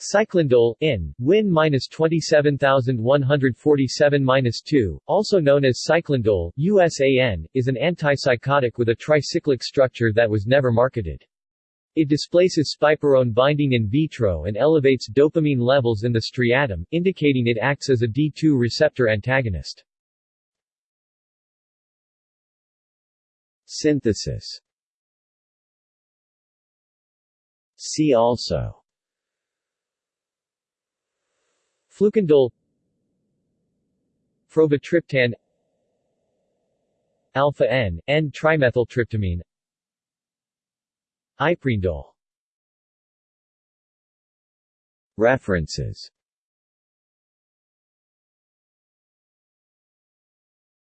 Ciclindole, in, Win 27147-2, also known as cyclindole, USAN, is an antipsychotic with a tricyclic structure that was never marketed. It displaces spiperone binding in vitro and elevates dopamine levels in the striatum, indicating it acts as a D2 receptor antagonist. Synthesis See also Flucindole Frovatriptan Alpha-N, N-trimethyltryptamine Iprindole References